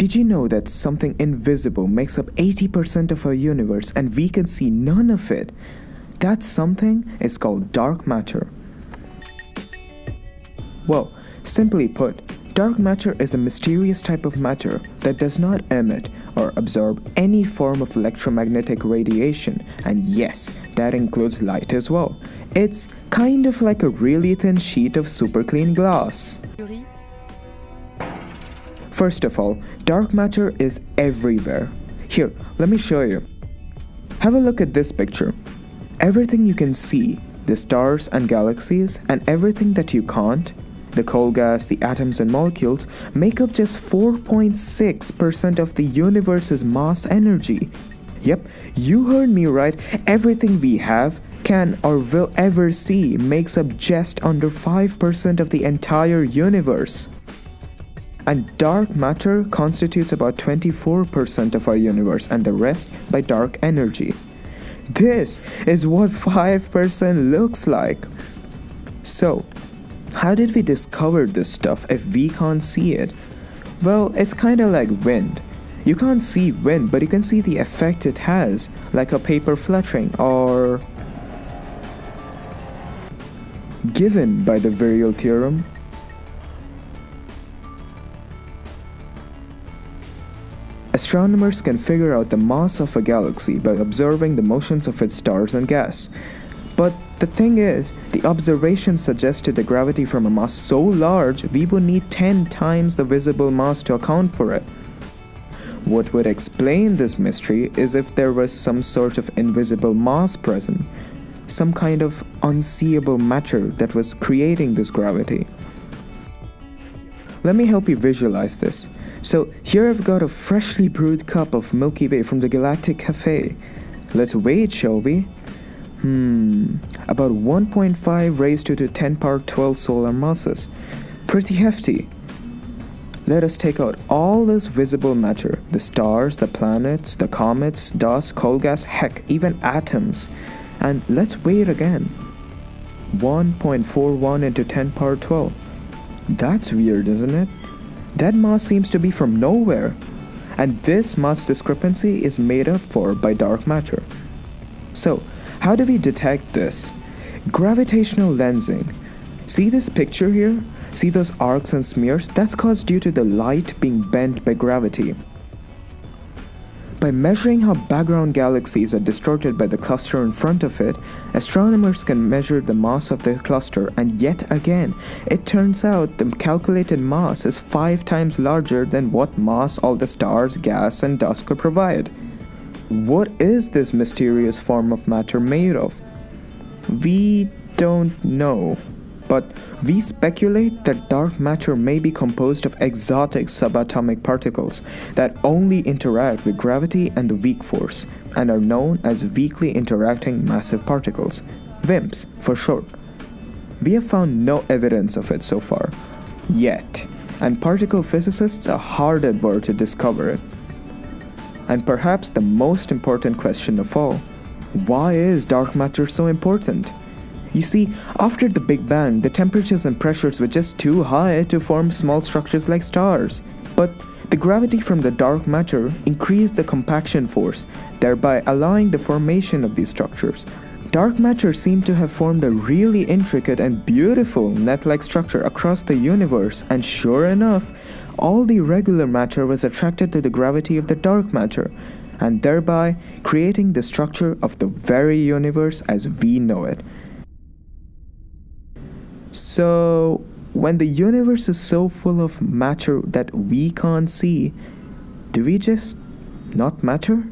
Did you know that something invisible makes up 80% of our universe and we can see none of it? That something is called dark matter. Well, simply put, dark matter is a mysterious type of matter that does not emit or absorb any form of electromagnetic radiation, and yes, that includes light as well. It's kind of like a really thin sheet of super clean glass. First of all, dark matter is everywhere. Here, let me show you. Have a look at this picture. Everything you can see, the stars and galaxies, and everything that you can't, the coal gas, the atoms and molecules, make up just 4.6% of the universe's mass energy. Yep, you heard me right. Everything we have, can, or will ever see makes up just under 5% of the entire universe and dark matter constitutes about 24% of our universe and the rest by dark energy. This is what 5% looks like. So, how did we discover this stuff if we can't see it? Well, it's kinda like wind. You can't see wind, but you can see the effect it has, like a paper fluttering or. Given by the virial theorem, Astronomers can figure out the mass of a galaxy by observing the motions of its stars and gas. But the thing is, the observation suggested a gravity from a mass so large we would need 10 times the visible mass to account for it. What would explain this mystery is if there was some sort of invisible mass present, some kind of unseeable matter that was creating this gravity. Let me help you visualize this. So here I've got a freshly brewed cup of Milky Way from the Galactic Cafe. Let's weigh it, shall we? Hmm, about 1.5 raised to the 10 power 12 solar masses. Pretty hefty. Let us take out all this visible matter the stars, the planets, the comets, dust, coal gas, heck, even atoms. And let's weigh it again. 1.41 into 10 power 12. That's weird, isn't it? That mass seems to be from nowhere. And this mass discrepancy is made up for by dark matter. So, how do we detect this? Gravitational lensing. See this picture here? See those arcs and smears? That's caused due to the light being bent by gravity. By measuring how background galaxies are distorted by the cluster in front of it, astronomers can measure the mass of the cluster and yet again, it turns out the calculated mass is 5 times larger than what mass all the stars, gas and dust could provide. What is this mysterious form of matter made of? We don't know but we speculate that dark matter may be composed of exotic subatomic particles that only interact with gravity and the weak force and are known as weakly interacting massive particles, WIMPs for short. We have found no evidence of it so far, yet, and particle physicists are hard at work to discover it. And perhaps the most important question of all why is dark matter so important? You see, after the Big Bang, the temperatures and pressures were just too high to form small structures like stars. But the gravity from the dark matter increased the compaction force, thereby allowing the formation of these structures. Dark matter seemed to have formed a really intricate and beautiful net-like structure across the universe, and sure enough, all the regular matter was attracted to the gravity of the dark matter, and thereby creating the structure of the very universe as we know it. So, when the universe is so full of matter that we can't see, do we just not matter?